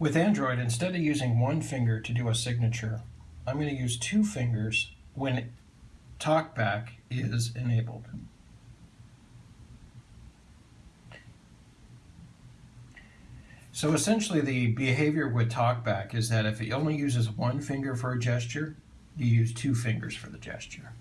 With Android, instead of using one finger to do a signature, I'm going to use two fingers when TalkBack is enabled. So essentially the behavior with TalkBack is that if it only uses one finger for a gesture, you use two fingers for the gesture.